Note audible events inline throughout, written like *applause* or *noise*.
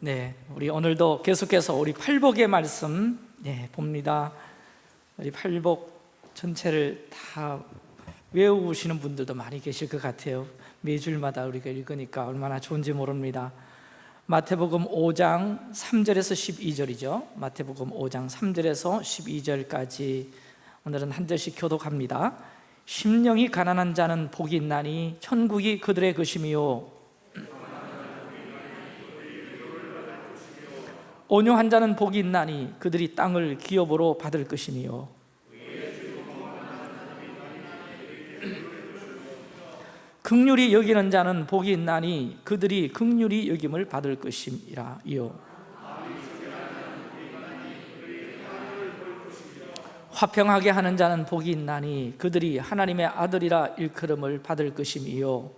네, 우리 오늘도 계속해서 우리 팔복의 말씀 네, 봅니다. 우리 팔복 전체를 다 외우시는 분들도 많이 계실 것 같아요. 매주일마다 우리가 읽으니까 얼마나 좋은지 모릅니다. 마태복음 5장 3절에서 12절이죠. 마태복음 5장 3절에서 12절까지 오늘은 한 절씩 교독합니다. 심령이 가난한 자는 복이 있나니 천국이 그들의 것임이요 온유한 자는 복이 있나니 그들이 땅을 기업으로 받을 것이니요. 극률이 여기는 자는 복이 있나니 그들이 극률이 여김을 받을 것임이라요. 화평하게 하는 자는 복이 있나니 그들이 하나님의 아들이라 일컬음을 받을 것임이요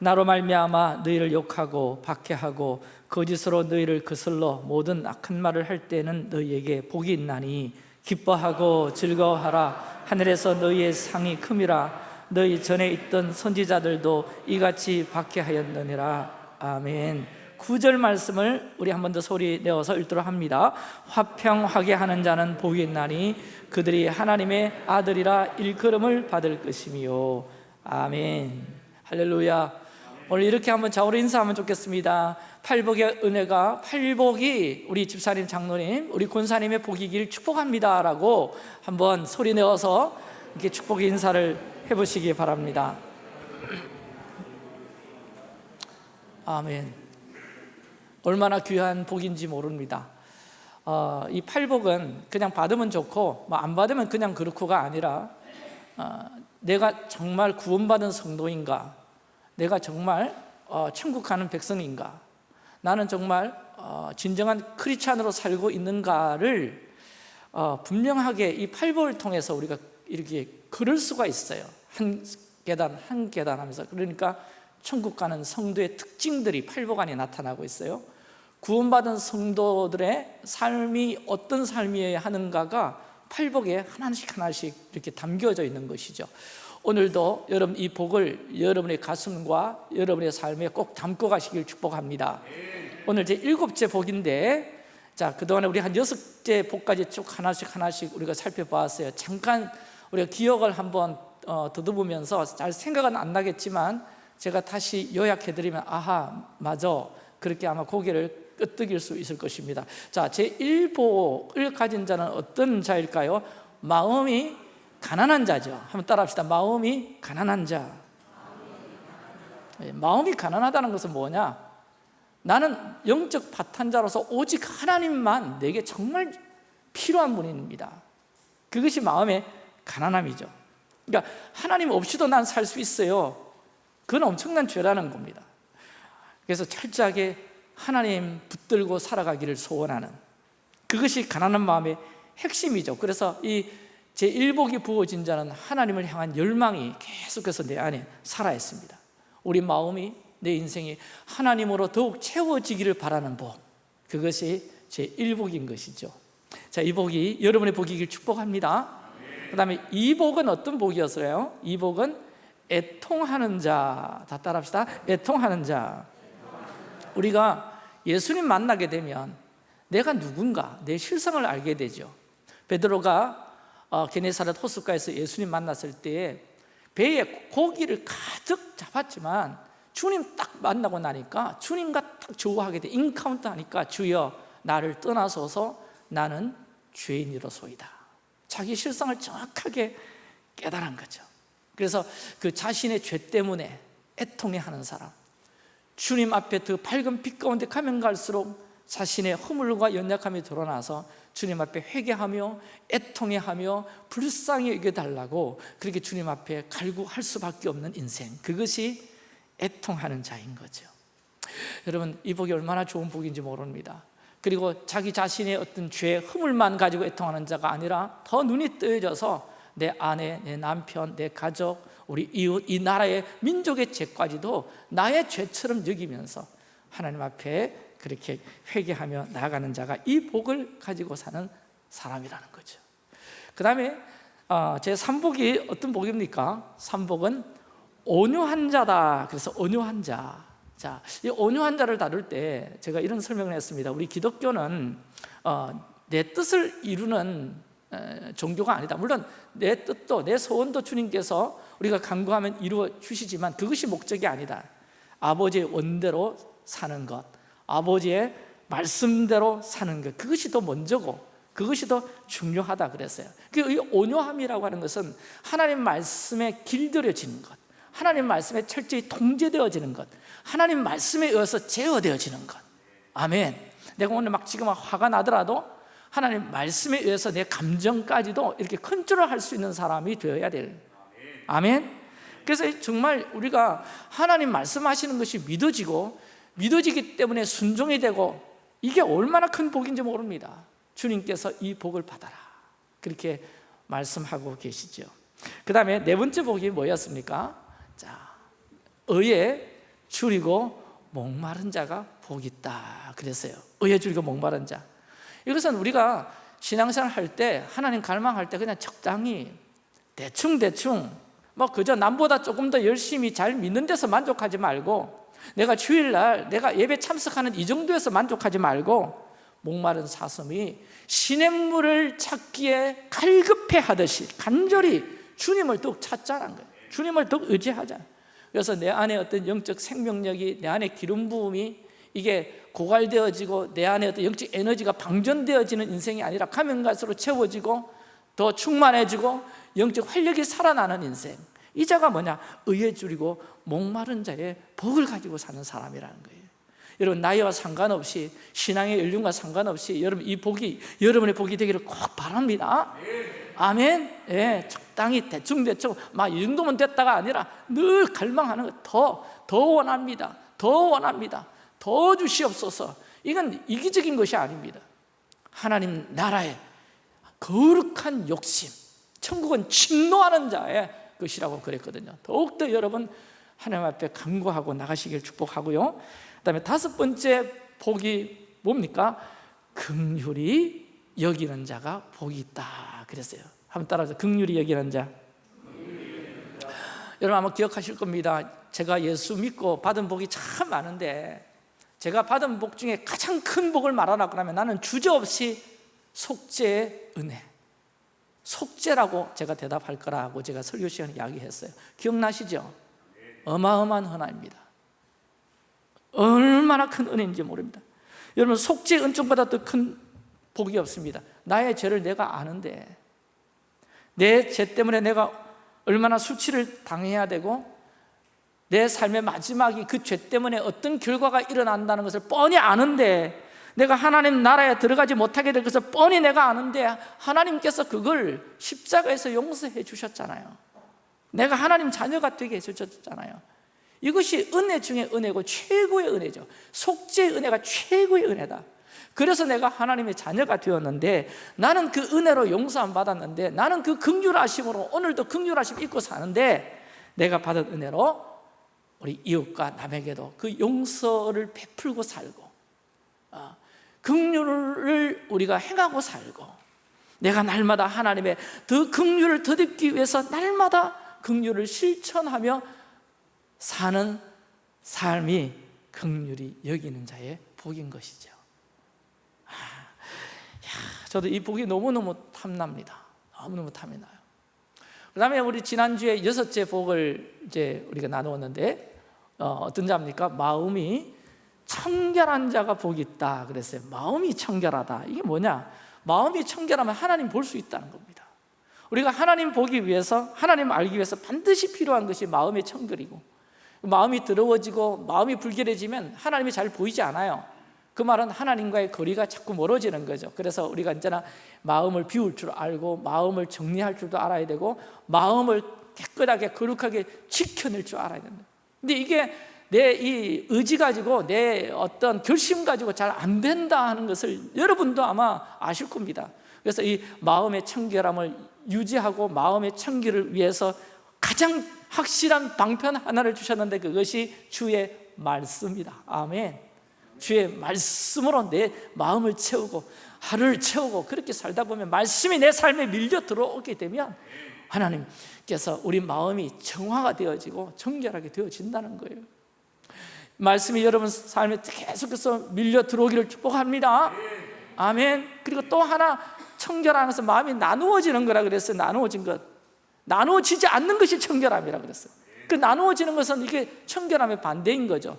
나로 말미암아 너희를 욕하고 박해하고 거짓으로 너희를 거슬러 모든 악한 말을 할 때는 너희에게 복이 있나니 기뻐하고 즐거워하라. 하늘에서 너희의 상이 큼이라. 너희 전에 있던 선지자들도 이같이 박해하였느니라. 아멘. 구절 말씀을 우리 한 번 더 소리 내어서 읽도록 합니다. 화평하게 하는 자는 복이 있나니 그들이 하나님의 아들이라 일컬음을 받을 것이며. 아멘. 할렐루야 오늘 이렇게 한번 좌우로 인사하면 좋겠습니다. 팔복의 은혜가 팔복이 우리 집사님 장로님 우리 권사님의 복이길 축복합니다. 라고 한번 소리 내어서 이렇게 축복의 인사를 해보시기 바랍니다. 아멘. 얼마나 귀한 복인지 모릅니다. 어, 이 팔복은 그냥 받으면 좋고 뭐 안 받으면 그냥 그렇고가 아니라 어, 내가 정말 구원받은 성도인가 내가 정말 어, 천국 가는 백성인가? 나는 정말 어, 진정한 크리스찬으로 살고 있는가를 어, 분명하게 이 팔복을 통해서 우리가 이렇게 그럴 수가 있어요. 한 계단 한 계단 하면서. 그러니까 천국 가는 성도의 특징들이 팔복 안에 나타나고 있어요. 구원받은 성도들의 삶이 어떤 삶이어야 하는가가 팔복에 하나씩 하나씩 이렇게 담겨져 있는 것이죠 오늘도 여러분 이 복을 여러분의 가슴과 여러분의 삶에 꼭 담고 가시길 축복합니다. 오늘 제 일곱째 복인데 자 그동안에 우리 한 여섯째 복까지 쭉 하나씩 하나씩 우리가 살펴보았어요. 잠깐 우리가 기억을 한번 어, 더듬으면서 잘 생각은 안 나겠지만 제가 다시 요약해드리면 아하 맞아. 그렇게 아마 고개를 끄덕일 수 있을 것입니다. 자, 제1복을 가진 자는 어떤 자일까요? 마음이 가난한 자죠. 한번 따라합시다. 마음이 가난한 자. 예, 마음이 가난하다는 것은 뭐냐? 나는 영적 바탄자로서 오직 하나님만 내게 정말 필요한 분입니다. 그것이 마음의 가난함이죠. 그러니까 하나님 없이도 난 살 수 있어요. 그건 엄청난 죄라는 겁니다. 그래서 철저하게 하나님 붙들고 살아가기를 소원하는 그것이 가난한 마음의 핵심이죠. 그래서 이 제1복이 부어진 자는 하나님을 향한 열망이 계속해서 내 안에 살아있습니다. 우리 마음이 내 인생이 하나님으로 더욱 채워지기를 바라는 복 그것이 제1복인 것이죠. 자, 이 복이 여러분의 복이길 축복합니다. 그 다음에 이 복은 어떤 복이었어요? 이 복은 애통하는 자, 다 따라합시다. 애통하는 자. 우리가 예수님 만나게 되면 내가 누군가, 내 실상을 알게 되죠. 베드로가 어, 게네사렛 호숫가에서 예수님 만났을 때 배에 고기를 가득 잡았지만 주님 딱 만나고 나니까 주님과 딱 조우하게 돼. encounter 하니까 주여 나를 떠나소서. 나는 죄인이로소이다. 자기 실상을 정확하게 깨달은 거죠. 그래서 그 자신의 죄 때문에 애통해하는 사람. 주님 앞에 그 밝은 빛 가운데 가면 갈수록 자신의 허물과 연약함이 드러나서 주님 앞에 회개하며 애통해하며 불쌍히 여겨달라고 그렇게 주님 앞에 갈구할 수밖에 없는 인생. 그것이 애통하는 자인 거죠. 여러분 이 복이 얼마나 좋은 복인지 모릅니다. 그리고 자기 자신의 어떤 죄, 허물만 가지고 애통하는 자가 아니라 더 눈이 뜨여져서 내 아내, 내 남편, 내 가족, 우리 이웃, 이 나라의 민족의 죄까지도 나의 죄처럼 여기면서 하나님 앞에 그렇게 회개하며 나아가는 자가 이 복을 가지고 사는 사람이라는 거죠 그 다음에 어, 제 3복이 어떤 복입니까? 3복은 온유한 자다. 그래서 온유한 자. 자, 이 온유한 자를 다룰 때 제가 이런 설명을 했습니다. 우리 기독교는 어, 내 뜻을 이루는 에, 종교가 아니다. 물론 내 뜻도 내 소원도 주님께서 우리가 간구하면 이루어 주시지만 그것이 목적이 아니다. 아버지의 원대로 사는 것, 아버지의 말씀대로 사는 것, 그것이 더 먼저고 그것이 더 중요하다 그랬어요. 그 온유함이라고 하는 것은 하나님 말씀에 길들여지는 것, 하나님 말씀에 철저히 통제되어지는 것, 하나님 말씀에 의해서 제어되어지는 것. 아멘. 내가 오늘 막 지금 화가 나더라도 하나님 말씀에 의해서 내 감정까지도 이렇게 컨트롤 할 수 있는 사람이 되어야 될. 아멘. 그래서 정말 우리가 하나님 말씀하시는 것이 믿어지고 믿어지기 때문에 순종이 되고 이게 얼마나 큰 복인지 모릅니다. 주님께서 이 복을 받아라. 그렇게 말씀하고 계시죠. 그 다음에 네 번째 복이 뭐였습니까? 자, 의에 줄이고 목마른 자가 복이 있다. 그랬어요. 의에 줄이고 목마른 자. 이것은 우리가 신앙생활 할 때, 하나님 갈망할 때 그냥 적당히 대충대충 뭐 그저 남보다 조금 더 열심히 잘 믿는 데서 만족하지 말고 내가 주일날 내가 예배 참석하는 이 정도에서 만족하지 말고 목마른 사슴이 시냇물을 찾기에 갈급해 하듯이 간절히 주님을 더욱 찾자는 거예요. 주님을 더욱 의지하자. 그래서 내 안에 어떤 영적 생명력이 내 안에 기름 부음이 이게 고갈되어지고 내 안에 어떤 영적 에너지가 방전되어지는 인생이 아니라 가면 갈수록 채워지고 더 충만해지고 영적 활력이 살아나는 인생 이 자가 뭐냐? 의에 줄이고 목마른 자의 복을 가지고 사는 사람이라는 거예요. 여러분 나이와 상관없이 신앙의 연륜과 상관없이 여러분 이 복이 여러분의 복이 되기를 꼭 바랍니다. 아멘. 예, 적당히 대충대충 막 이 정도면 됐다가 아니라 늘 갈망하는 것더더 원합니다. 더 원합니다. 더 주시옵소서. 이건 이기적인 것이 아닙니다. 하나님 나라의 거룩한 욕심 천국은 침노하는 자의 것이라고 그랬거든요. 더욱더 여러분 하나님 앞에 간구하고 나가시길 축복하고요. 그 다음에 다섯 번째 복이 뭡니까? 긍휼히 여기는 자가 복이 있다 그랬어요. 한번 따라서 긍휼히 여기는 자. 여러분 아마 기억하실 겁니다. 제가 예수 믿고 받은 복이 참 많은데 제가 받은 복 중에 가장 큰 복을 말하라 그러면 나는 주저없이 속죄의 은혜 속죄라고 제가 대답할 거라고 제가 설교 시간에 이야기했어요. 기억나시죠? 어마어마한 하나입니다. 얼마나 큰 은혜인지 모릅니다. 여러분 속죄 은총보다 더 큰 복이 없습니다. 나의 죄를 내가 아는데 내 죄 때문에 내가 얼마나 수치를 당해야 되고 내 삶의 마지막이 그 죄 때문에 어떤 결과가 일어난다는 것을 뻔히 아는데 내가 하나님 나라에 들어가지 못하게 될 것을 뻔히 내가 아는데 하나님께서 그걸 십자가에서 용서해 주셨잖아요. 내가 하나님 자녀가 되게 해 주셨잖아요. 이것이 은혜 중에 은혜고 최고의 은혜죠. 속죄의 은혜가 최고의 은혜다. 그래서 내가 하나님의 자녀가 되었는데 나는 그 은혜로 용서함 받았는데 나는 그 긍휼하심으로 오늘도 긍휼하심 입고 사는데 내가 받은 은혜로 우리 이웃과 남에게도 그 용서를 베풀고 살고 어, 긍휼을 우리가 행하고 살고 내가 날마다 하나님의 더 긍휼을 더듬기 위해서 날마다 긍휼을 실천하며 사는 삶이 긍휼히 여기는 자의 복인 것이죠. 아, 야, 저도 이 복이 너무너무 탐납니다. 너무너무 탐이 나요. 그 다음에 우리 지난주에 여섯째 복을 이제 우리가 나누었는데 어, 떤 자입니까? 마음이 청결한 자가 복이 있다. 그랬어요. 마음이 청결하다. 이게 뭐냐? 마음이 청결하면 하나님 볼 수 있다는 겁니다. 우리가 하나님 보기 위해서 하나님 알기 위해서 반드시 필요한 것이 마음의 청결이고 마음이 더러워지고 마음이 불결해지면 하나님이 잘 보이지 않아요. 그 말은 하나님과의 거리가 자꾸 멀어지는 거죠. 그래서 우리가 언제나 마음을 비울 줄 알고 마음을 정리할 줄도 알아야 되고 마음을 깨끗하게 거룩하게 지켜낼 줄 알아야 된다. 근데 이게 내 이 의지 가지고 내 어떤 결심 가지고 잘 안 된다 하는 것을 여러분도 아마 아실 겁니다. 그래서 이 마음의 청결함을 유지하고 마음의 청결을 위해서 가장 확실한 방편 하나를 주셨는데 그것이 주의 말씀이다. 아멘. 주의 말씀으로 내 마음을 채우고 하루를 채우고 그렇게 살다 보면 말씀이 내 삶에 밀려 들어오게 되면 하나님 그래서 우리 마음이 정화가 되어지고 정결하게 되어진다는 거예요 말씀이 여러분 삶에 계속해서 밀려 들어오기를 축복합니다. 아멘. 그리고 또 하나 청결하면서 마음이 나누어지는 거라 그랬어요. 나누어진 것. 나누어지지 않는 것이 청결함이라 그랬어요. 그 나누어지는 것은 이게 청결함의 반대인 거죠.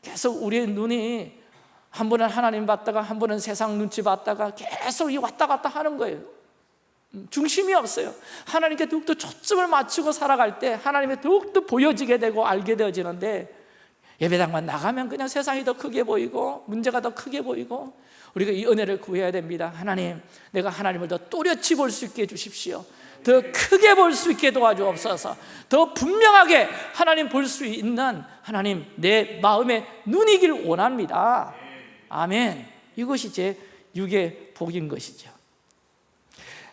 계속 우리의 눈이 한 번은 하나님 봤다가 한 번은 세상 눈치 봤다가 계속 이 왔다 갔다 하는 거예요. 음, 중심이 없어요. 하나님께 더욱더 초점을 맞추고 살아갈 때 하나님의 더욱더 보여지게 되고 알게 되어지는데 예배당만 나가면 그냥 세상이 더 크게 보이고 문제가 더 크게 보이고 우리가 이 은혜를 구해야 됩니다. 하나님 내가 하나님을 더 또렷이 볼 수 있게 해주십시오. 더 크게 볼 수 있게 도와주옵소서. 더 분명하게 하나님 볼 수 있는 하나님 내 마음의 눈이길 원합니다. 아멘. 이것이 제 육의 복인 것이죠.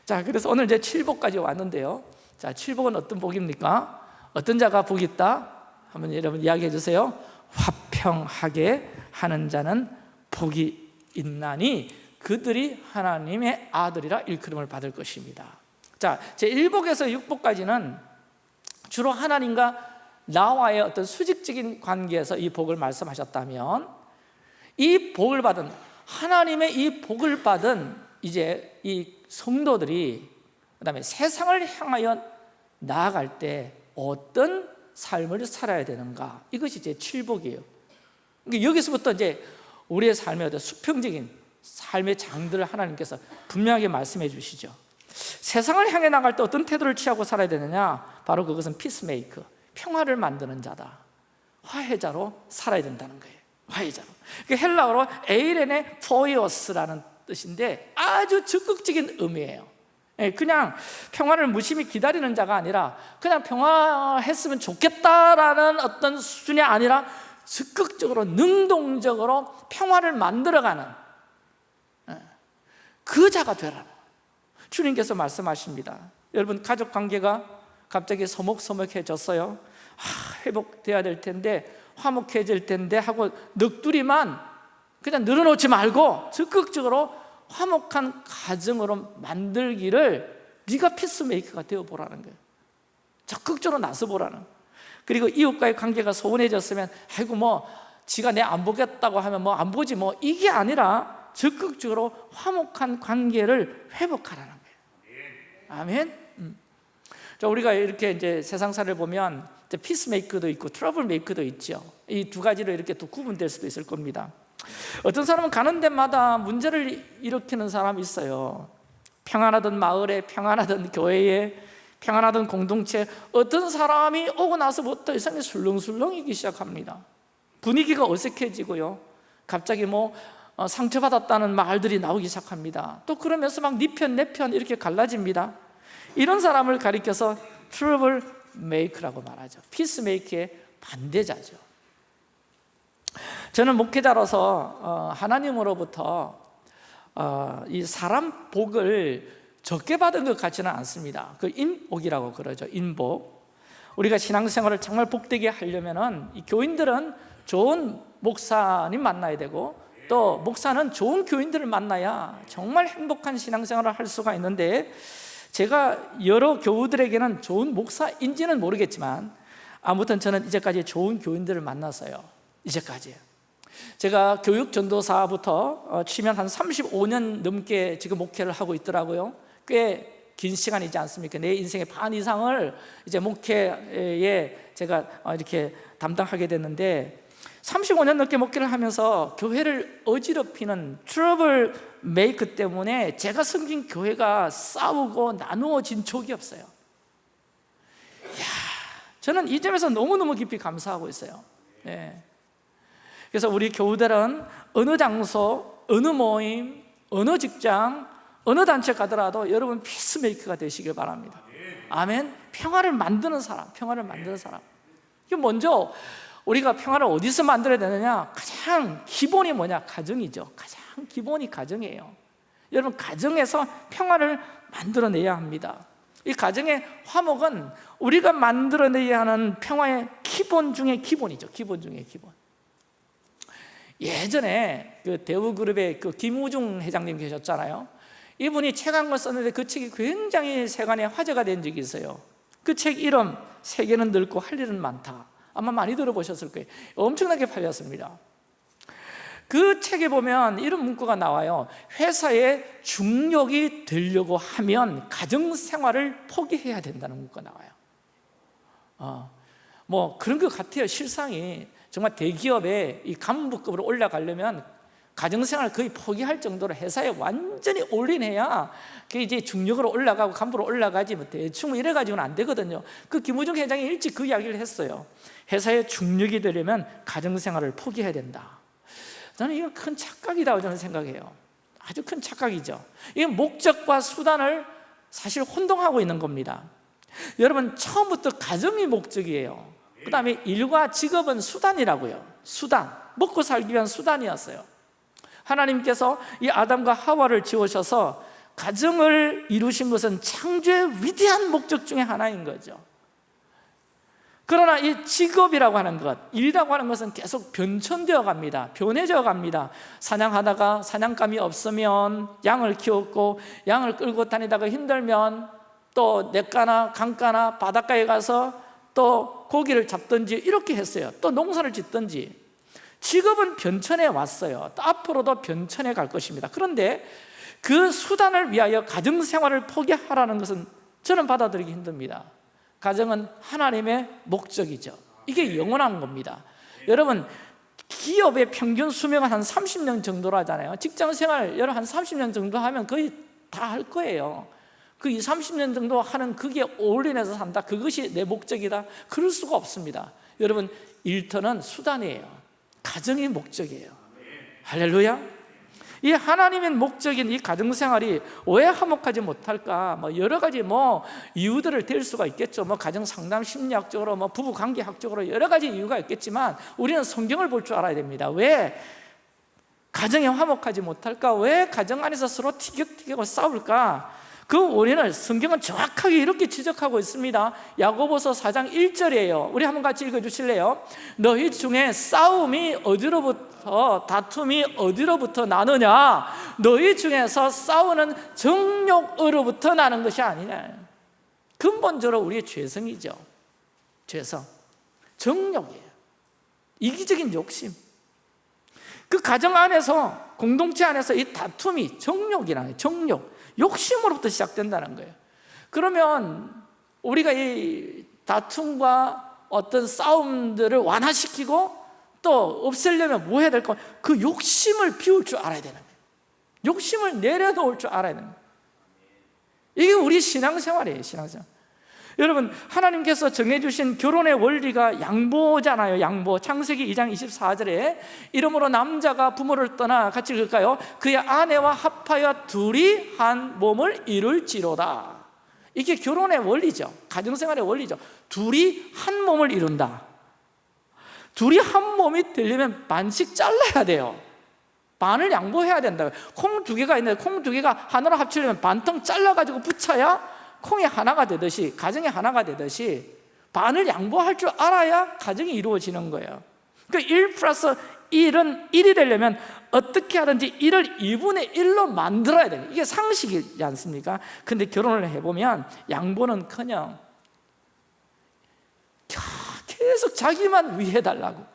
자 그래서 오늘 이제 칠복까지 왔는데요. 자 칠복은 어떤 복입니까? 어떤 자가 복이 있다? 한번 여러분 이야기해 주세요 화평하게 하는 자는 복이 있나니 그들이 하나님의 아들이라 일컬음을 받을 것입니다. 자, 제 1복에서 6복까지는 주로 하나님과 나와의 어떤 수직적인 관계에서 이 복을 말씀하셨다면 이 복을 받은 하나님의 이 복을 받은 이제 이 성도들이 그 다음에 세상을 향하여 나아갈 때 어떤 삶을 살아야 되는가? 이것이 제 7복이에요. 그러니까 여기서부터 이제 우리의 삶의 어떤 수평적인 삶의 장들을 하나님께서 분명하게 말씀해 주시죠. 세상을 향해 나갈 때 어떤 태도를 취하고 살아야 되느냐? 바로 그것은 peacemaker 평화를 만드는 자다. 화해자로 살아야 된다는 거예요. 화해자로. 그 헬라어로 εἰρηνοποιός라는 뜻인데 아주 적극적인 의미예요. 예, 그냥 평화를 무심히 기다리는 자가 아니라 그냥 평화했으면 좋겠다라는 어떤 수준이 아니라 적극적으로 능동적으로 평화를 만들어가는 예, 그 자가 되라 주님께서 말씀하십니다. 여러분 가족 관계가 갑자기 서먹서먹해졌어요. 아, 회복돼야 될 텐데 화목해질 텐데 하고 넋두리만 그냥 늘어놓지 말고 적극적으로 화목한 가정으로 만들기를 네가 피스메이커가 되어보라는 거예요. 적극적으로 나서보라는 그리고 이웃과의 관계가 소원해졌으면 아이고 뭐 지가 내 안 보겠다고 하면 뭐 안 보지 뭐 이게 아니라 적극적으로 화목한 관계를 회복하라는 아멘. 음. 자, 우리가 이렇게 이제 세상사를 보면 peacemaker도 있고 trouble maker도 있죠. 이 두 가지로 이렇게 또 구분될 수도 있을 겁니다 어떤 사람은 가는 데마다 문제를 일으키는 사람이 있어요. 평안하던 마을에 평안하던 교회에 평안하던 공동체 어떤 사람이 오고 나서부터 이상하게 술렁술렁이기 시작합니다. 분위기가 어색해지고요. 갑자기 뭐 어, 상처받았다는 말들이 나오기 시작합니다. 또 그러면서 막 네 편 내 편 이렇게 갈라집니다. 이런 사람을 가리켜서 trouble maker라고 말하죠. peacemaker의 반대자죠 저는 목회자로서 어, 하나님으로부터 어, 이 사람 복을 적게 받은 것 같지는 않습니다. 그 인복이라고 그러죠 인복. 우리가 신앙생활을 정말 복되게 하려면 이 교인들은 좋은 목사님 만나야 되고 또 목사는 좋은 교인들을 만나야 정말 행복한 신앙생활을 할 수가 있는데 제가 여러 교우들에게는 좋은 목사인지는 모르겠지만 아무튼 저는 이제까지 좋은 교인들을 만났어요 이제까지 제가 교육 전도사부터 어, 치면 한 35년 넘게 지금 목회를 하고 있더라고요 꽤 긴 시간이지 않습니까? 내 인생의 반 이상을 이제 목회에 제가 어, 이렇게 담당하게 됐는데 35년 넘게 목회를 하면서 교회를 어지럽히는 트러블 메이크 때문에 제가 섬긴 교회가 싸우고 나누어진 적이 없어요 이야, 저는 이 점에서 너무너무 깊이 감사하고 있어요 네. 그래서 우리 교우들은 어느 장소, 어느 모임, 어느 직장, 어느 단체 가더라도 여러분 피스메이커가 되시길 바랍니다. 아멘. 평화를 만드는 사람, 평화를 만드는 사람. 이게 먼저 우리가 평화를 어디서 만들어야 되느냐? 가장 기본이 뭐냐? 가정이죠. 가장 기본이 가정이에요. 여러분 가정에서 평화를 만들어내야 합니다. 이 가정의 화목은 우리가 만들어내야 하는 평화의 기본 중에 기본이죠. 기본 중에 기본 예전에 그 대우그룹의 그 김우중 회장님 계셨잖아요. 이분이 책 한 권 썼는데 그 책이 굉장히 세간에 화제가 된 적이 있어요. 그 책 이름 세계는 넓고 할 일은 많다. 아마 많이 들어보셨을 거예요. 엄청나게 팔렸습니다. 그 책에 보면 이런 문구가 나와요. 회사의 중력이 되려고 하면 가정생활을 포기해야 된다는 문구가 나와요. 어, 뭐 그런 것 같아요 실상이 정말 대기업의 이 간부급으로 올라가려면 가정생활 거의 포기할 정도로 회사에 완전히 올인해야 그게 이제 중력으로 올라가고 간부로 올라가지 뭐 대충 이래 가지고는 안 되거든요. 그 김우중 회장이 일찍 그 이야기를 했어요. 회사에 중력이 되려면 가정생활을 포기해야 된다. 저는 이건 큰 착각이라고 저는 생각해요. 아주 큰 착각이죠. 이 목적과 수단을 사실 혼동하고 있는 겁니다. 여러분 처음부터 가정이 목적이에요. 그 다음에 일과 직업은 수단이라고요. 수단, 먹고 살기 위한 수단이었어요. 하나님께서 이 아담과 하와를 지으셔서 가정을 이루신 것은 창조의 위대한 목적 중에 하나인 거죠 그러나 이 직업이라고 하는 것, 일이라고 하는 것은 계속 변천되어 갑니다 변해져 갑니다 사냥하다가 사냥감이 없으면 양을 키웠고 양을 끌고 다니다가 힘들면 또 냇가나 강가나 바닷가에 가서 또 고기를 잡든지 이렇게 했어요. 또 농사를 짓든지. 직업은 변천에 왔어요. 또 앞으로도 변천에 갈 것입니다. 그런데 그 수단을 위하여 가정생활을 포기하라는 것은 저는 받아들이기 힘듭니다. 가정은 하나님의 목적이죠. 이게 영원한 겁니다. 여러분 기업의 평균 수명은 한 30년 정도로 하잖아요. 직장생활 여러 한 30년 정도 하면 거의 다 할 거예요 그 2, 30년 정도 하는 그게 올인해서 산다 그것이 내 목적이다 그럴 수가 없습니다 여러분 일터는 수단이에요 가정이 목적이에요 할렐루야 이 하나님의 목적인 이 가정생활이 왜 화목하지 못할까? 뭐 여러 가지 뭐 이유들을 댈 수가 있겠죠. 뭐 가정 상담 심리학적으로, 뭐 부부 관계 학적으로 여러 가지 이유가 있겠지만 우리는 성경을 볼 줄 알아야 됩니다. 왜 가정이 화목하지 못할까? 왜 가정 안에서 서로 티격태격하고 싸울까? 그 원인을 성경은 정확하게 이렇게 지적하고 있습니다. 야고보서 4장 1절이에요. 우리 한번 같이 읽어주실래요? 너희 중에 싸움이 어디로부터 다툼이 어디로부터 나느냐? 너희 중에서 싸우는 정욕으로부터 나는 것이 아니냐? 근본적으로 우리의 죄성이죠. 죄성. 정욕이에요. 이기적인 욕심. 그 가정 안에서 공동체 안에서 이 다툼이 정욕이라는 정욕 욕심으로부터 시작된다는 거예요. 그러면 우리가 이 다툼과 어떤 싸움들을 완화시키고 또 없애려면 뭐 해야 될까? 그 욕심을 비울 줄 알아야 되는 거예요. 욕심을 내려놓을 줄 알아야 되는 거예요. 이게 우리 신앙생활이에요 신앙생활 여러분 하나님께서 정해주신 결혼의 원리가 양보잖아요 양보. 창세기 2장 24절에 이러므로 남자가 부모를 떠나 같이 읽을까요? 그의 아내와 합하여 둘이 한 몸을 이룰지로다. 이게 결혼의 원리죠. 가정생활의 원리죠. 둘이 한 몸을 이룬다. 둘이 한 몸이 되려면 반씩 잘라야 돼요. 반을 양보해야 된다 콩 두 개가 있는데 콩 두 개가 하나로 합치려면 반통 잘라가지고 붙여야 콩이 하나가 되듯이 가정이 하나가 되듯이 반을 양보할 줄 알아야 가정이 이루어지는 거예요 그러니까 1 플러스 1은 1이 되려면 어떻게 하든지 1을 2분의 1로 만들어야 돼요 이게 상식이지 않습니까? 근데 결혼을 해보면 양보는커녕 계속 자기만 위해 달라고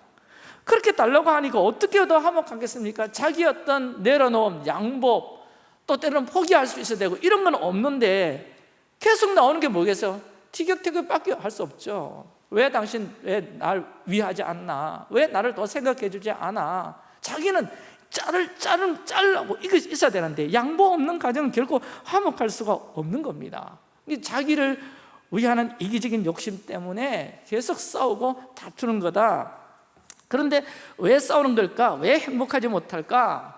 그렇게 달라고 하니까 어떻게 더 화목하겠습니까? 자기 어떤 내려놓음, 양보 또 때로는 포기할 수 있어야 되고 이런 건 없는데 계속 나오는 게 뭐겠어요? 티격태격 밖에 할 수 없죠 왜 당신 왜 날 위하지 않나? 왜 나를 더 생각해 주지 않아? 자기는 자를 자를 잘라고 이거 있어야 되는데 양보 없는 가정은 결코 화목할 수가 없는 겁니다 자기를 위하는 이기적인 욕심 때문에 계속 싸우고 다투는 거다 그런데 왜 싸우는 걸까? 왜 행복하지 못할까?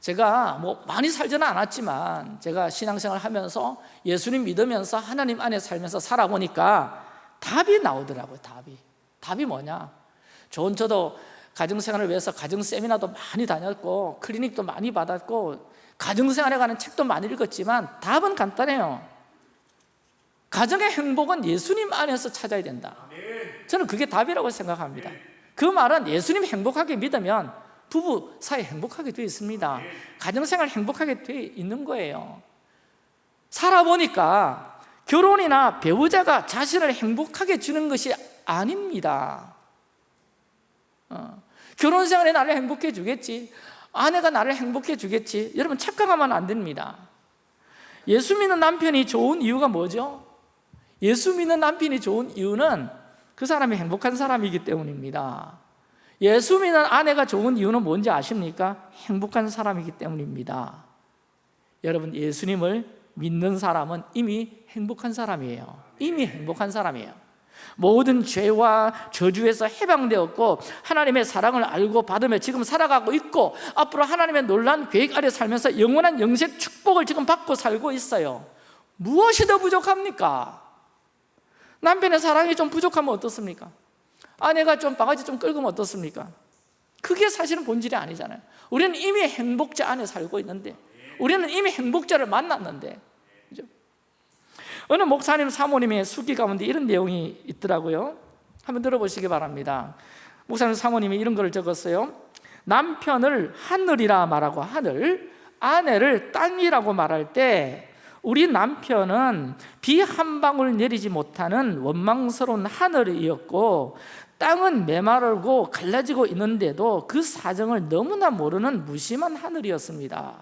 제가 뭐 많이 살지는 않았지만 제가 신앙생활 하면서 예수님 믿으면서 하나님 안에 살면서 살아보니까 답이 나오더라고요 답이. 답이 뭐냐? 좋은 저도 가정생활을 위해서 가정 세미나도 많이 다녔고 클리닉도 많이 받았고 가정생활에 관한 책도 많이 읽었지만 답은 간단해요. 가정의 행복은 예수님 안에서 찾아야 된다. 저는 그게 답이라고 생각합니다. 그 말은 예수님 행복하게 믿으면 부부 사이 행복하게 되어 있습니다. 가정생활 행복하게 되어 있는 거예요. 살아보니까 결혼이나 배우자가 자신을 행복하게 주는 것이 아닙니다. 어, 결혼 생활에 나를 행복해 주겠지 아내가 나를 행복해 주겠지 여러분 착각하면 안 됩니다. 예수 믿는 남편이 좋은 이유가 뭐죠? 예수 믿는 남편이 좋은 이유는 그 사람이 행복한 사람이기 때문입니다 예수 믿는 아내가 좋은 이유는 뭔지 아십니까? 행복한 사람이기 때문입니다 여러분 예수님을 믿는 사람은 이미 행복한 사람이에요 이미 행복한 사람이에요 모든 죄와 저주에서 해방되었고 하나님의 사랑을 알고 받으며 지금 살아가고 있고 앞으로 하나님의 놀란 계획 아래 살면서 영원한 영생 축복을 지금 받고 살고 있어요 무엇이 더 부족합니까? 남편의 사랑이 좀 부족하면 어떻습니까? 아내가 좀 바가지 좀 끌으면 어떻습니까? 그게 사실은 본질이 아니잖아요 우리는 이미 행복자 안에 살고 있는데 우리는 이미 행복자를 만났는데 그죠? 어느 목사님 사모님의 수기 가운데 이런 내용이 있더라고요 한번 들어보시기 바랍니다 목사님 사모님이 이런 걸 적었어요 남편을 하늘이라 말하고 하늘 아내를 땅이라고 말할 때 우리 남편은 비 한 방울 내리지 못하는 원망스러운 하늘이었고 땅은 메마르고 갈라지고 있는데도 그 사정을 너무나 모르는 무심한 하늘이었습니다.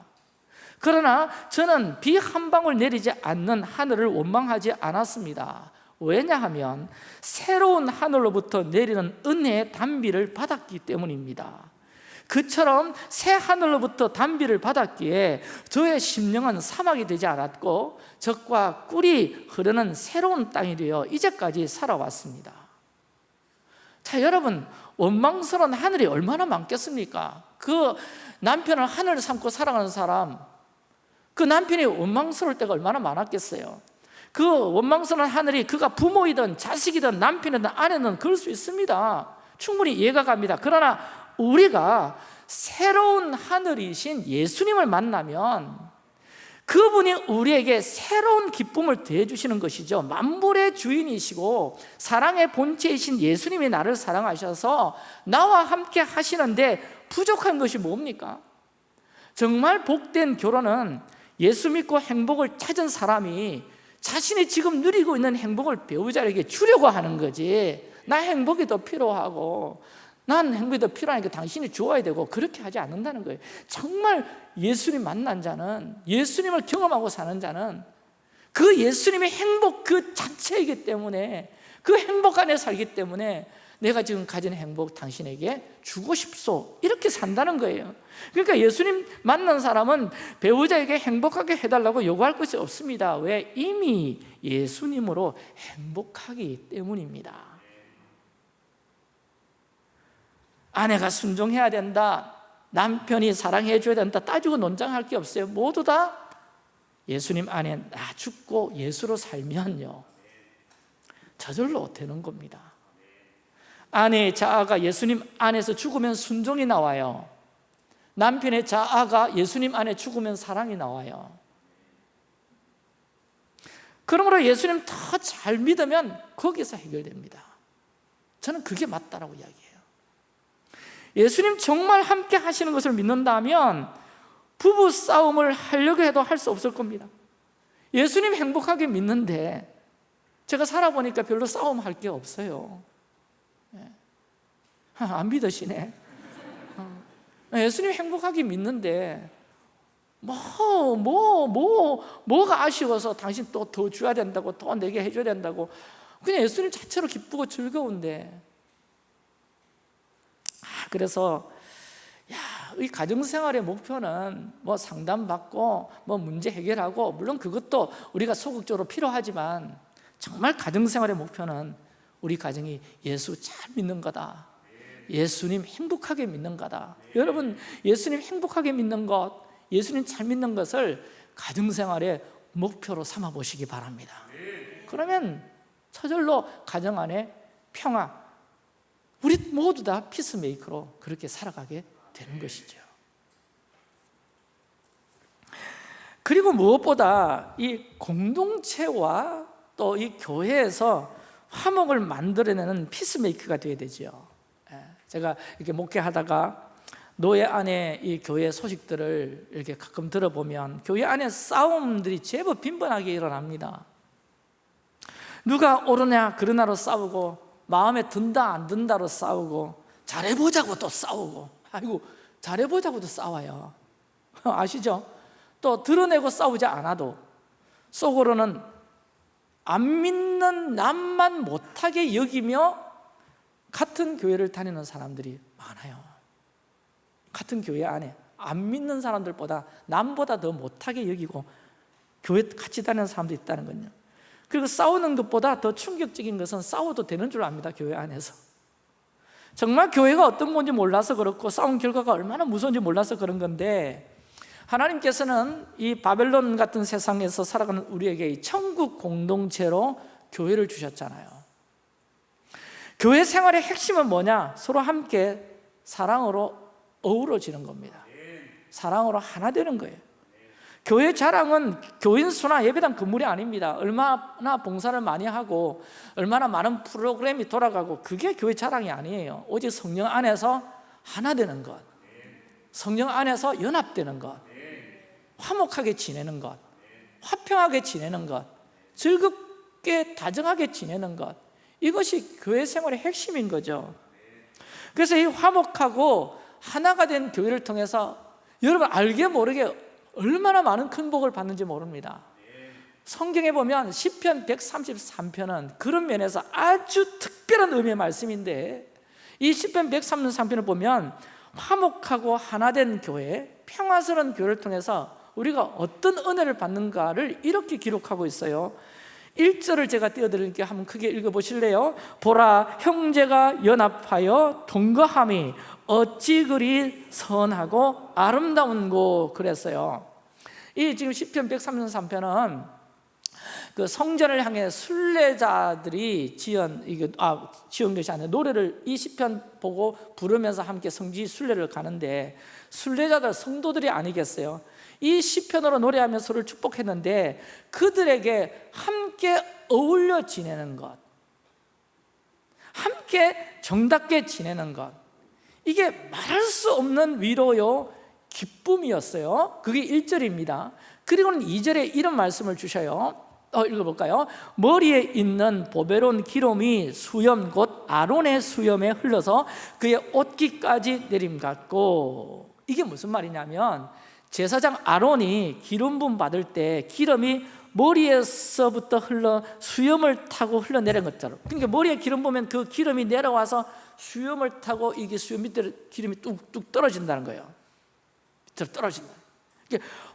그러나 저는 비 한 방울 내리지 않는 하늘을 원망하지 않았습니다. 왜냐하면 새로운 하늘로부터 내리는 은혜의 단비를 받았기 때문입니다 그처럼 새 하늘로부터 단비를 받았기에 저의 심령은 사막이 되지 않았고 적과 꿀이 흐르는 새로운 땅이 되어 이제까지 살아왔습니다. 자 여러분 원망스러운 하늘이 얼마나 많겠습니까? 그 남편을 하늘을 삼고 살아가는 사람 그 남편이 원망스러울 때가 얼마나 많았겠어요? 그 원망스러운 하늘이 그가 부모이든 자식이든 남편이든 아내는 그럴 수 있습니다. 충분히 이해가 갑니다. 그러나 우리가 새로운 하늘이신 예수님을 만나면 그분이 우리에게 새로운 기쁨을 더해주시는 것이죠 만물의 주인이시고 사랑의 본체이신 예수님이 나를 사랑하셔서 나와 함께 하시는데 부족한 것이 뭡니까? 정말 복된 결혼은 예수 믿고 행복을 찾은 사람이 자신이 지금 누리고 있는 행복을 배우자에게 주려고 하는 거지 나 행복이 더 필요하고 난 행복이 더 필요하니까 당신이 좋아야 되고 그렇게 하지 않는다는 거예요. 정말 예수님 만난 자는 예수님을 경험하고 사는 자는 그 예수님의 행복 그 자체이기 때문에 그 행복 안에 살기 때문에 내가 지금 가진 행복 당신에게 주고 싶소. 이렇게 산다는 거예요. 그러니까 예수님 만난 사람은 배우자에게 행복하게 해달라고 요구할 것이 없습니다. 왜? 이미 예수님으로 행복하기 때문입니다 아내가 순종해야 된다. 남편이 사랑해 줘야 된다. 따지고 논쟁할 게 없어요. 모두 다 예수님 안에 나 죽고 예수로 살면요. 저절로 되는 겁니다. 아내의 자아가 예수님 안에서 죽으면 순종이 나와요. 남편의 자아가 예수님 안에 죽으면 사랑이 나와요. 그러므로 예수님 더 잘 믿으면 거기서 해결됩니다. 저는 그게 맞다라고 이야기해요 예수님 정말 함께 하시는 것을 믿는다면 부부 싸움을 하려고 해도 할 수 없을 겁니다. 예수님 행복하게 믿는데 제가 살아보니까 별로 싸움할 게 없어요. 안 믿으시네. 어. 예수님 행복하게 믿는데 뭐, 뭐, 뭐, 뭐가 아쉬워서 당신 또 더 줘야 된다고 더 내게 해줘야 된다고. 그냥 예수님 자체로 기쁘고 즐거운데 아, 그래서 야, 이 가정생활의 목표는 뭐 상담받고 뭐 문제 해결하고 물론 그것도 우리가 소극적으로 필요하지만 정말 가정생활의 목표는 우리 가정이 예수 잘 믿는 거다. 예수님 행복하게 믿는 거다. 여러분 예수님 행복하게 믿는 것 예수님 잘 믿는 것을 가정생활의 목표로 삼아 보시기 바랍니다. 그러면 저절로 가정 안에 평화 우리 모두 다 peacemaker로 그렇게 살아가게 되는 것이죠. 그리고 무엇보다 이 공동체와 또 이 교회에서 화목을 만들어내는 peacemaker가 되어야 되죠 제가 이렇게 목회하다가 노회 안에 이 교회 소식들을 이렇게 가끔 들어보면 교회 안에 싸움들이 제법 빈번하게 일어납니다. 누가 옳으냐 그러나로 싸우고 마음에 든다 안 든다로 싸우고 잘해보자고 또 싸우고. 아이고 잘해보자고도 싸워요. *laughs* 아시죠? 또 드러내고 싸우지 않아도 속으로는 안 믿는 남만 못하게 여기며 같은 교회를 다니는 사람들이 많아요. 같은 교회 안에 안 믿는 사람들보다 남보다 더 못하게 여기고 교회 같이 다니는 사람도 있다는 거요 그리고 싸우는 것보다 더 충격적인 것은 싸워도 되는 줄 압니다 교회 안에서. 정말 교회가 어떤 건지 몰라서 그렇고 싸운 결과가 얼마나 무서운지 몰라서 그런 건데 하나님께서는 이 바벨론 같은 세상에서 살아가는 우리에게 이 천국 공동체로 교회를 주셨잖아요. 교회 생활의 핵심은 뭐냐? 서로 함께 사랑으로 어우러지는 겁니다. 사랑으로 하나 되는 거예요 교회 자랑은 교인 수나 예배당 건물이 아닙니다. 얼마나 봉사를 많이 하고 얼마나 많은 프로그램이 돌아가고 그게 교회 자랑이 아니에요. 오직 성령 안에서 하나 되는 것 성령 안에서 연합되는 것 화목하게 지내는 것 화평하게 지내는 것 즐겁게 다정하게 지내는 것 이것이 교회 생활의 핵심인 거죠. 그래서 이 화목하고 하나가 된 교회를 통해서 여러분 알게 모르게 얼마나 많은 큰 복을 받는지 모릅니다 성경에 보면 시편 133편은 그런 면에서 아주 특별한 의미의 말씀인데 이 시편 133편을 보면 화목하고 하나 된 교회, 평화스러운 교회를 통해서 우리가 어떤 은혜를 받는가를 이렇게 기록하고 있어요 1절을 제가 띄워드릴게요 한번 크게 읽어보실래요? 보라 형제가 연합하여 동거함이 어찌 그리 선하고 아름다운고 그랬어요 이 지금 시편 133편은 그 성전을 향해 순례자들이 지은 이게 아 지은 것이 아니라 노래를 이 시편 보고 부르면서 함께 성지 순례를 가는데 순례자들 성도들이 아니겠어요? 이 시편으로 노래하며 서로를 축복했는데 그들에게 함께 어울려 지내는 것 함께 정답게 지내는 것 이게 말할 수 없는 위로요 기쁨이었어요. 그게 1절입니다. 그리고는 2절에 이런 말씀을 주셔요. 어, 읽어볼까요? 머리에 있는 보배로운 기름이 수염 곧 아론의 수염에 흘러서 그의 옷깃까지 내림 같고. 이게 무슨 말이냐면 제사장 아론이 기름 부음 받을 때 기름이 머리에서부터 흘러 수염을 타고 흘러내린 것처럼. 그러니까 머리에 기름 보면 그 기름이 내려와서 수염을 타고 이게 수염 밑에 기름이 뚝뚝 떨어진다는 거예요. 밑으로 떨어진다.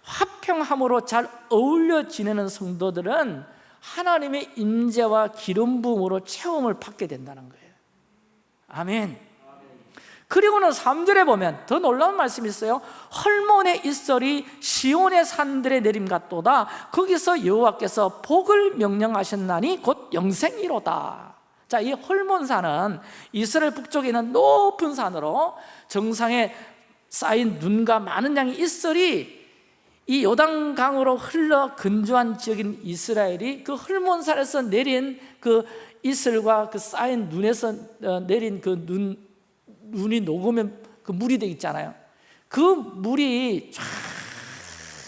화평함으로 잘 어울려 지내는 성도들은 하나님의 임재와 기름 부음으로 체험을 받게 된다는 거예요. 아멘. 그리고는 3절에 보면 더 놀라운 말씀이 있어요. 헐몬의 이설이 시온의 산들에 내림 같도다. 거기서 여호와께서 복을 명령하셨나니 곧 영생이로다 자, 이 헐몬산은 이스라엘 북쪽에 있는 높은 산으로 정상에 쌓인 눈과 많은 양의 이슬이 이 요단강으로 흘러 근조한 지역인 이스라엘이 그 헐몬산에서 내린 그 이슬과 그 쌓인 눈에서 어, 내린 그 눈, 눈이 녹으면 그 물이 되어 있잖아요. 그 물이 쫙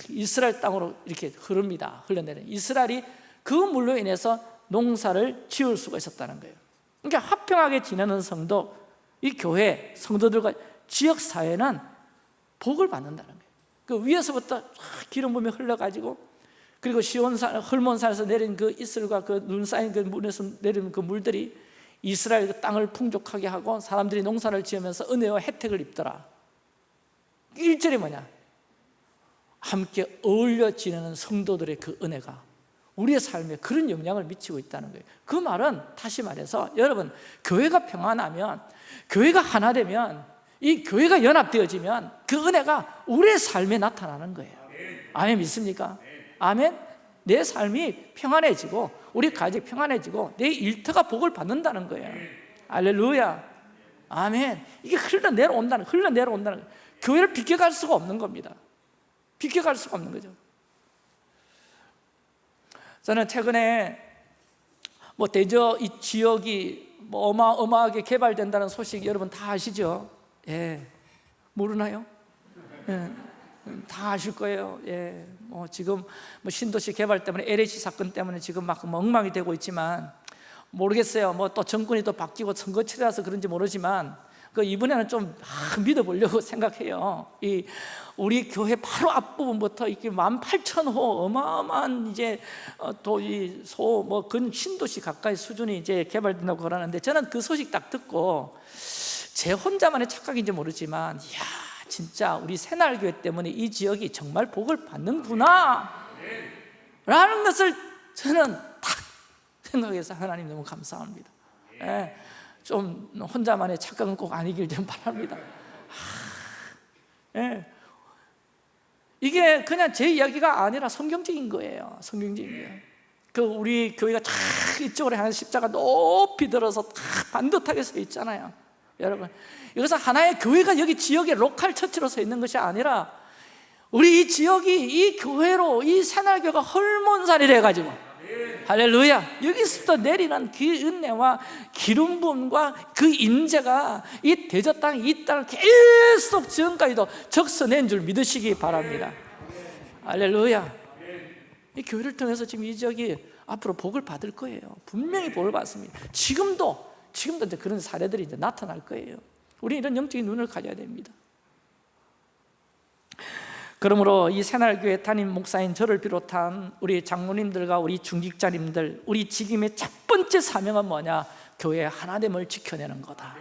이스라엘 땅으로 이렇게 흐릅니다. 흘러내려 이스라엘이 그 물로 인해서 농사를 지을 수가 있었다는 거예요. 그러니까 화평하게 지내는 성도 이 교회 성도들과 지역 사회는 복을 받는다는 거예요. 그 위에서부터 기름 부음이 흘러가지고 그리고 시온산, 헐몬산에서 내린 그 이슬과 그 눈 쌓인 그 물에서 내리는 그 물들이 이스라엘 그 땅을 풍족하게 하고 사람들이 농사를 지으면서 은혜와 혜택을 입더라. 1절이 뭐냐? 함께 어울려 지내는 성도들의 그 은혜가 우리의 삶에 그런 영향을 미치고 있다는 거예요. 그 말은 다시 말해서 여러분 교회가 평안하면 교회가 하나 되면 이 교회가 연합되어지면 그 은혜가 우리의 삶에 나타나는 거예요. 아멘 믿습니까? 아멘. 내 삶이 평안해지고 우리 가족이 평안해지고 내 일터가 복을 받는다는 거예요. 알렐루야. 아멘. 이게 흘러내려온다는 흘러내려온다는 교회를 비켜갈 수가 없는 겁니다. 비켜갈 수가 없는 거죠 저는 최근에 뭐 대저 이 지역이 뭐 어마어마하게 개발된다는 소식 여러분 다 아시죠? 예, 모르나요? 예. 음, 다 아실 거예요. 예, 뭐 지금 뭐 신도시 개발 때문에 LH 사건 때문에 지금 막 엉망이 되고 있지만 모르겠어요. 뭐 또 정권이 또 바뀌고 선거철이라서 그런지 모르지만 그 이번에는 좀 아, 믿어보려고 생각해요. 이 우리 교회 바로 앞부분부터 이렇게 18,000호 어마어마한 이제 어, 도이 소뭐 근 신도시 가까이 수준이 이제 개발된다고 그러는데 저는 그 소식 딱 듣고 제 혼자만의 착각인지 모르지만 이야 진짜 우리 새날교회 때문에 이 지역이 정말 복을 받는구나. 라는 것을 저는 딱 생각해서 하나님 너무 감사합니다. 예, 좀 혼자만의 착각은 꼭 아니길 좀 바랍니다. 하, 예. 이게 그냥 제 이야기가 아니라 성경적인 거예요. 성경적인 거예요. 그 우리 교회가 쫙 이쪽으로 향해 십자가 높이 들어서 다 반듯하게 서 있잖아요. 여러분 이것은 하나의 교회가 여기 지역에 로컬 처치로 서 있는 것이 아니라 우리 이 지역이 이 교회로 이 새날교가 헐몬살이 돼가지고 할렐루야. 여기서부터 내리는 그 은혜와 기름 부음과 그 인재가 이 대저 땅, 이 땅을 계속 지금까지도 적서낸 줄 믿으시기 바랍니다. 할렐루야. 이 교회를 통해서 지금 이 지역이 앞으로 복을 받을 거예요. 분명히 복을 받습니다. 지금도 지금도 이제 그런 사례들이 이제 나타날 거예요. 우리 이런 영적인 눈을 가져야 됩니다 그러므로 이 새날교회 담임 목사인 저를 비롯한 우리 장로님들과 우리 중직자님들 우리 직임의 첫 번째 사명은 뭐냐? 교회 하나됨을 지켜내는 거다.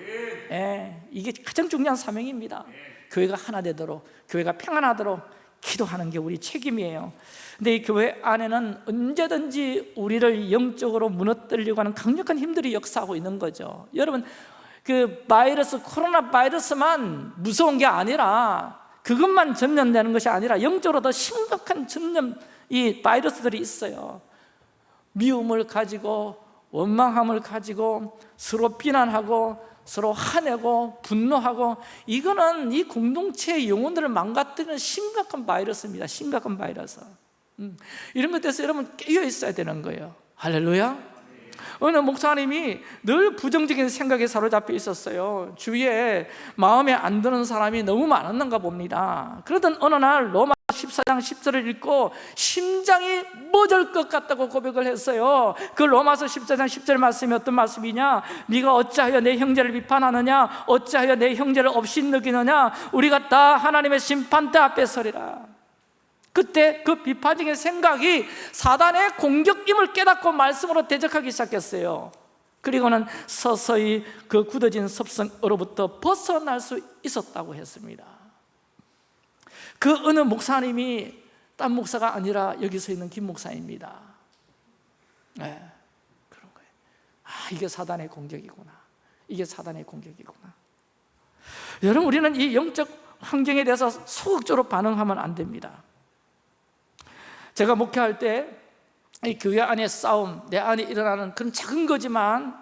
예, 이게 가장 중요한 사명입니다. 교회가 하나 되도록 교회가 평안하도록 기도하는 게 우리 책임이에요. 근데 이 교회 안에는 언제든지 우리를 영적으로 무너뜨리려고 하는 강력한 힘들이 역사하고 있는 거죠. 여러분 그 바이러스 코로나 바이러스만 무서운 게 아니라 그것만 전염되는 것이 아니라 영적으로 더 심각한 전염 이 바이러스들이 있어요. 미움을 가지고 원망함을 가지고 서로 비난하고 서로 화내고 분노하고 이거는 이 공동체의 영혼들을 망가뜨리는 심각한 바이러스입니다. 심각한 바이러스. 음, 이런 것에 대해서 여러분 깨어 있어야 되는 거예요. 할렐루야 어느 목사님이 늘 부정적인 생각에 사로잡혀 있었어요. 주위에 마음에 안 드는 사람이 너무 많았는가 봅니다. 그러던 어느 날 로마 14장 10절을 읽고 심장이 멎을 것 같다고 고백을 했어요. 그 로마서 14장 10절 말씀이 어떤 말씀이냐? 네가 어찌하여 내 형제를 비판하느냐? 어찌하여 내 형제를 업신느끼느냐? 우리가 다 하나님의 심판대 앞에 서리라 그때 그 비판적인 생각이 사단의 공격임을 깨닫고 말씀으로 대적하기 시작했어요. 그리고는 서서히 그 굳어진 섭성으로부터 벗어날 수 있었다고 했습니다. 그 어느 목사님이 딴 목사가 아니라 여기 서 있는 김 목사입니다. 네, 그런 거예요. 아 이게 사단의 공격이구나. 이게 사단의 공격이구나. 여러분 우리는 이 영적 환경에 대해서 소극적으로 반응하면 안 됩니다 제가 목회할 때 이 교회 안에 싸움, 내 안에 일어나는 그런 작은 거지만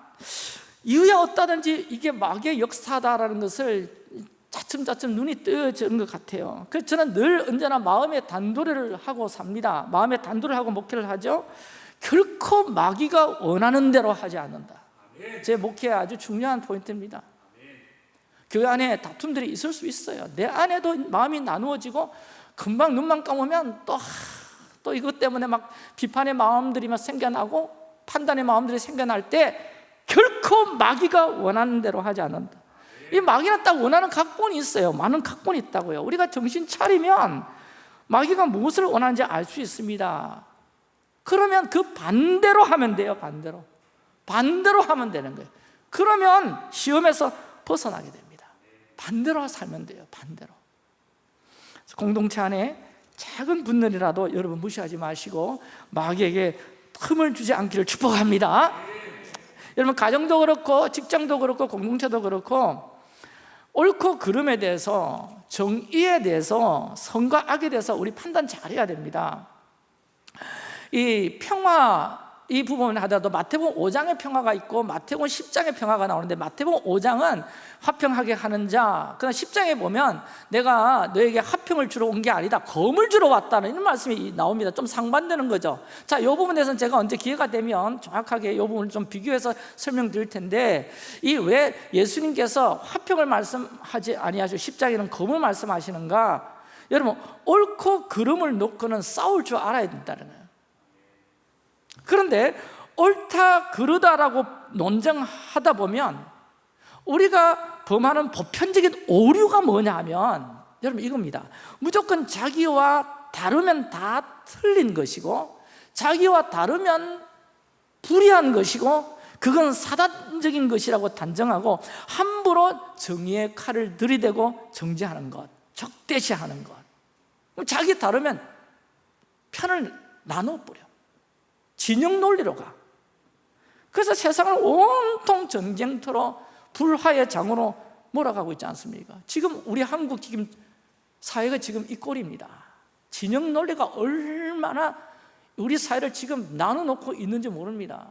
이유야 없다든지 이게 마귀의 역사다라는 것을 차츰차츰 눈이 뜨여지는 것 같아요. 그래서 저는 늘 언제나 마음의 단도리를 하고 삽니다. 마음의 단도리를 하고 목회를 하죠. 결코 마귀가 원하는 대로 하지 않는다. 제 목회의 아주 중요한 포인트입니다. 교회 안에 다툼들이 있을 수 있어요. 내 안에도 마음이 나누어지고 금방 눈만 감으면 또 또 이것 때문에 막 비판의 마음들이 막 생겨나고 판단의 마음들이 생겨날 때 결코 마귀가 원하는 대로 하지 않는다. 이 마귀는 딱 원하는 각본이 있어요. 많은 각본이 있다고요. 우리가 정신 차리면 마귀가 무엇을 원하는지 알 수 있습니다. 그러면 그 반대로 하면 돼요 반대로. 반대로 하면 되는 거예요. 그러면 시험에서 벗어나게 됩니다. 반대로 살면 돼요 반대로. 공동체 안에 작은 분들이라도 여러분 무시하지 마시고 마귀에게 틈을 주지 않기를 축복합니다. 여러분 가정도 그렇고 직장도 그렇고 공동체도 그렇고 옳고 그름에 대해서 정의에 대해서 선과 악에 대해서 우리 판단 잘해야 됩니다. 이 평화 이 부분을 하더라도 마태복음 5장의 평화가 있고 마태복음 10장의 평화가 나오는데 마태복음 5장은 화평하게 하는 자. 그러나 10장에 보면 내가 너에게 화평을 주러 온 게 아니다. 검을 주러 왔다는 이런 말씀이 나옵니다. 좀 상반되는 거죠. 자 이 부분에서는 제가 언제 기회가 되면 정확하게 이 부분을 좀 비교해서 설명드릴 텐데 이 왜 예수님께서 화평을 말씀하지 아니하시고 10장에는 검을 말씀하시는가? 여러분 옳고 그름을 놓고는 싸울 줄 알아야 된다는 거예요 그런데 옳다 그르다라고 논쟁하다 보면 우리가 범하는 보편적인 오류가 뭐냐 하면 여러분 이겁니다. 무조건 자기와 다르면 다 틀린 것이고 자기와 다르면 불의한 것이고 그건 사단적인 것이라고 단정하고 함부로 정의의 칼을 들이대고 정지하는 것 적대시하는 것. 자기 다르면 편을 나눠버려 진영 논리로 가. 그래서 세상을 온통 전쟁터로 불화의 장으로 몰아가고 있지 않습니까? 지금 우리 한국 지금 사회가 지금 이 꼴입니다. 진영 논리가 얼마나 우리 사회를 지금 나눠놓고 있는지 모릅니다.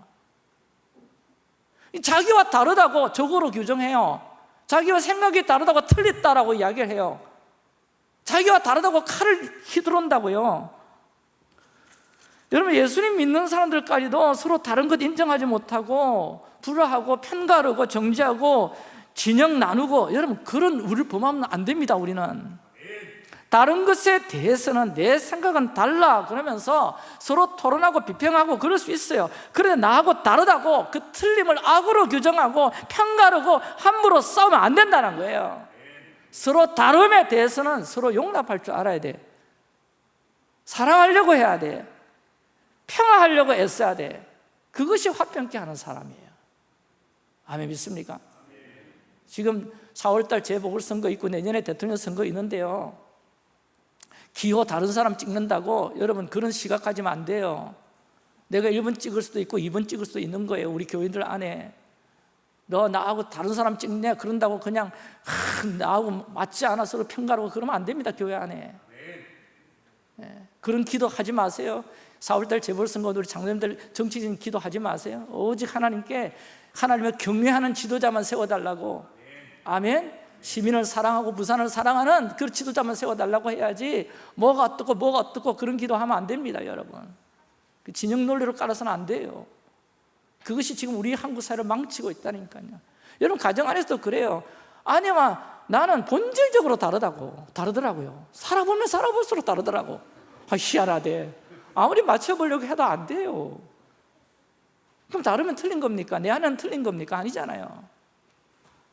자기와 다르다고 적으로 규정해요. 자기와 생각이 다르다고 틀렸다라고 이야기를 해요. 자기와 다르다고 칼을 휘두른다고요 여러분 예수님 믿는 사람들까지도 서로 다른 것 인정하지 못하고 불화하고 편가르고 정지하고 진영 나누고 여러분 그런 우리를 범하면 안 됩니다 우리는. 다른 것에 대해서는 내 생각은 달라 그러면서 서로 토론하고 비평하고 그럴 수 있어요. 그런데 나하고 다르다고 그 틀림을 악으로 규정하고 편가르고 함부로 싸우면 안 된다는 거예요. 서로 다름에 대해서는 서로 용납할 줄 알아야 돼. 사랑하려고 해야 돼 평화하려고 애써야 돼. 그것이 화평케 하는 사람이에요. 아멘 믿습니까? 지금 4월달 재보궐선거 있고 내년에 대통령 선거 있는데요. 기호 다른 사람 찍는다고 여러분 그런 시각 가지면 안 돼요. 내가 1번 찍을 수도 있고 2번 찍을 수도 있는 거예요 우리 교인들 안에. 너 나하고 다른 사람 찍냐? 그런다고 그냥 하, 나하고 맞지 않아 서로 평가하고 그러면 안 됩니다 교회 안에. 예, 그런 기도 하지 마세요 4월달 재벌선거 우리 장로님들 정치진 기도하지 마세요. 오직 하나님께 하나님을 경외하는 지도자만 세워달라고. 아멘. 시민을 사랑하고 부산을 사랑하는 그 지도자만 세워달라고 해야지 뭐가 어떻고 뭐가 어떻고 그런 기도하면 안 됩니다 여러분. 그 진영 논리로 깔아서는 안 돼요. 그것이 지금 우리 한국 사회를 망치고 있다니까요. 여러분 가정 안에서도 그래요. 아니면 나는 본질적으로 다르다고 다르더라고요. 살아보면 살아볼수록 다르더라고. 아 희한하대 아무리 맞춰보려고 해도 안 돼요. 그럼 다르면 틀린 겁니까? 내 안에는 틀린 겁니까? 아니잖아요.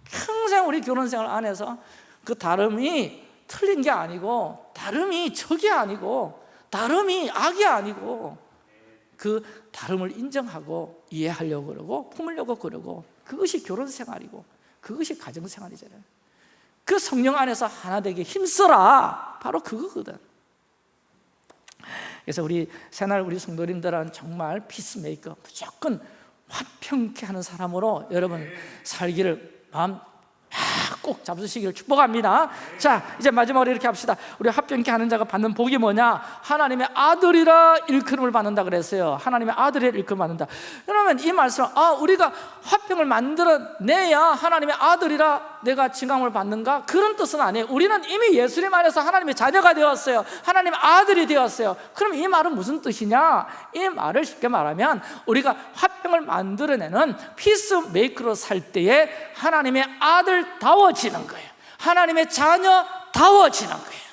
평생 우리 결혼생활 안에서 그 다름이 틀린 게 아니고 다름이 적이 아니고 다름이 악이 아니고 그 다름을 인정하고 이해하려고 그러고 품으려고 그러고 그것이 결혼생활이고 그것이 가정생활이잖아요. 그 성령 안에서 하나 되게 힘써라. 바로 그거거든 그래서 우리 새날 우리 성도님들은 정말 피스메이커 무조건 화평케 하는 사람으로 여러분 살기를 마음 꼭 잡수시기를 축복합니다. 자 이제 마지막으로 이렇게 합시다. 우리 합병케 하는 자가 받는 복이 뭐냐? 하나님의 아들이라 일컬음을 받는다 그랬어요. 하나님의 아들이라 일컬음 받는다. 그러면 이 말씀 아 우리가 화평을 만들어내야 하나님의 아들이라 내가 칭함을 받는가? 그런 뜻은 아니에요. 우리는 이미 예수님 안에서 하나님의 자녀가 되었어요. 하나님의 아들이 되었어요. 그럼 이 말은 무슨 뜻이냐? 이 말을 쉽게 말하면 우리가 화평을 만들어내는 피스메이커로 살 때에 하나님의 아들다워지는 거예요. 하나님의 자녀다워지는 거예요.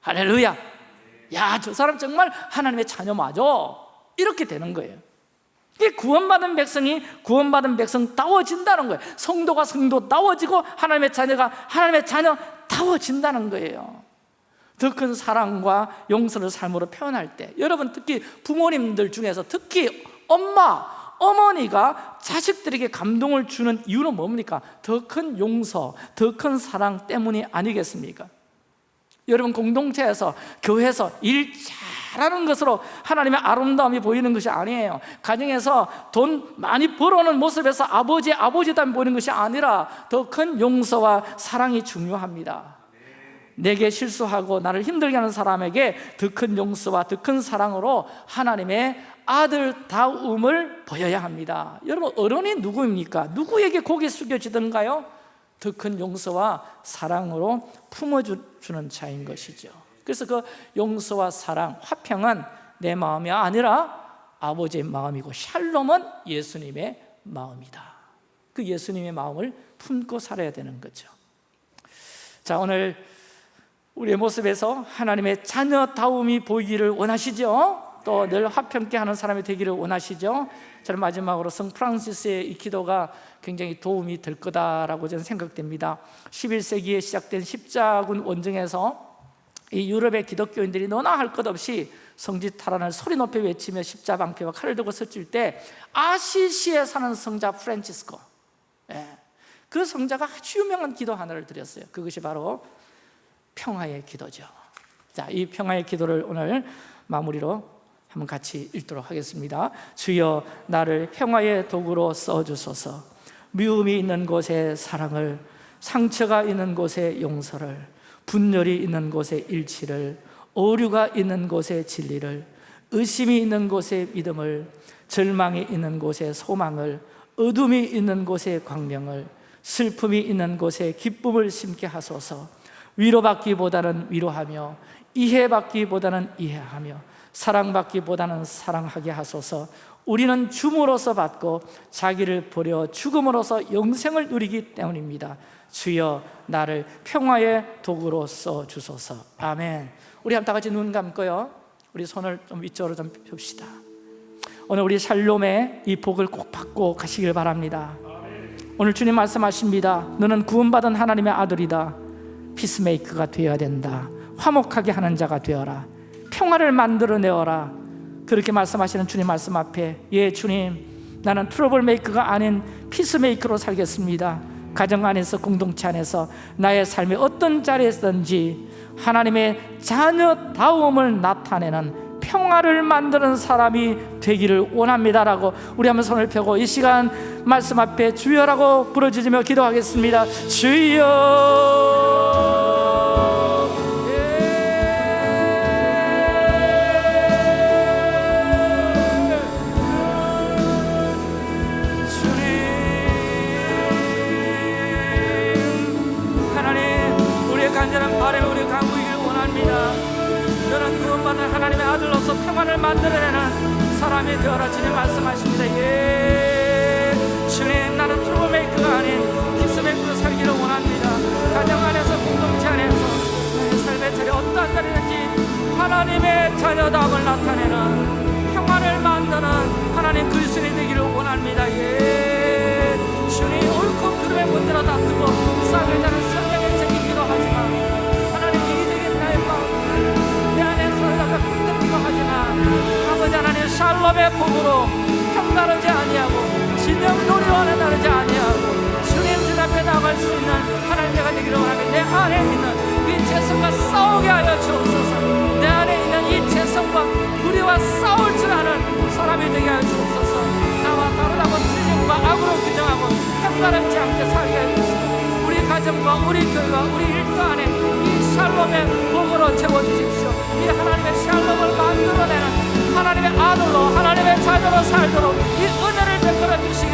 할렐루야. 야저 사람 정말 하나님의 자녀 맞아 이렇게 되는 거예요 구원받은 백성이 구원받은 백성다워진다는 거예요 성도가 성도다워지고 하나님의 자녀가 하나님의 자녀다워진다는 거예요 더 큰 사랑과 용서를 삶으로 표현할 때 여러분 특히 부모님들 중에서 특히 엄마, 어머니가 자식들에게 감동을 주는 이유는 뭡니까? 더 큰 용서, 더 큰 사랑 때문이 아니겠습니까? 여러분 공동체에서 교회에서 일 잘 하는 것으로 하나님의 아름다움이 보이는 것이 아니에요 가정에서 돈 많이 벌어오는 모습에서 아버지 아버지담이 보이는 것이 아니라 더 큰 용서와 사랑이 중요합니다 내게 실수하고 나를 힘들게 하는 사람에게 더 큰 용서와 더 큰 사랑으로 하나님의 아들다움을 보여야 합니다 여러분 어른이 누구입니까? 누구에게 고개 숙여지던가요? 더 큰 용서와 사랑으로 품어주는 자인 것이죠 그래서 그 용서와 사랑, 화평은 내 마음이 아니라 아버지의 마음이고 샬롬은 예수님의 마음이다 그 예수님의 마음을 품고 살아야 되는 거죠 자 오늘 우리의 모습에서 하나님의 자녀다움이 보이기를 원하시죠? 또 늘 화평케 하는 사람이 되기를 원하시죠? 저는 마지막으로 성 프란시스의 이 기도가 굉장히 도움이 될 거다라고 저는 생각됩니다 11세기에 시작된 십자군 원정에서 이 유럽의 기독교인들이 너나 할 것 없이 성지 탈환을 소리 높여 외치며 십자 방패와 칼을 들고 서칠 때 아시시에 사는 성자 프란치스코. 예, 그 성자가 아주 유명한 기도 하나를 드렸어요. 그것이 바로 평화의 기도죠. 자, 이 평화의 기도를 오늘 마무리로 한번 같이 읽도록 하겠습니다. 주여 나를 평화의 도구로 써주소서. 미움이 있는 곳에 사랑을 상처가 있는 곳에 용서를 분열이 있는 곳에 일치를 오류가 있는 곳에 진리를 의심이 있는 곳에 믿음을 절망이 있는 곳에 소망을 어둠이 있는 곳에 광명을 슬픔이 있는 곳에 기쁨을 심게 하소서. 위로받기보다는 위로하며 이해받기보다는 이해하며 사랑받기보다는 사랑하게 하소서. 우리는 줌으로써 받고 자기를 버려 죽음으로써 영생을 누리기 때문입니다 주여 나를 평화의 도구로 써 주소서. 아멘. 우리 한다 같이 눈 감고요. 우리 손을 좀 위쪽으로 좀 펴봅시다. 오늘 우리 샬롬의 이 복을 꼭 받고 가시길 바랍니다. 오늘 주님 말씀하십니다. 너는 구원받은 하나님의 아들이다. peacemaker가 되어야 된다. 화목하게 하는 자가 되어라. 평화를 만들어내어라. 그렇게 말씀하시는 주님 말씀 앞에 예 주님 나는 trouble maker가 아닌 peacemaker로 살겠습니다 가정 안에서 공동체 안에서 나의 삶의 어떤 자리에서든지 하나님의 자녀다움을 나타내는 평화를 만드는 사람이 되기를 원합니다라고 우리 한번 손을 펴고 이 시간 말씀 앞에 주여라고 부르짖으며 기도하겠습니다. 주여 주 복으로 평가르지 아니하고 진영 노래와는 나르지 아니하고 주님 주 앞에 나갈 수 있는 하나님께가 되기를 원하며 내 안에 있는 이 죄성과 싸우게 하여 주옵소서. 내 안에 있는 이 죄성과 우리와 싸울 줄 아는 사람이 되게 하여 주옵소서. 나와 다르다고 틀림과 악으로 규정하고 평가르지 않게 살게 하여 주옵소서. 우리 가정과 우리 교회와 우리 일터 안에 이 샬롬의 복으로 채워주십시오. 이 하나님의 샬롬을 만들어내는 하나님의 아들로 하나님의 자녀로 살도록 이 은혜를 베풀어 주시기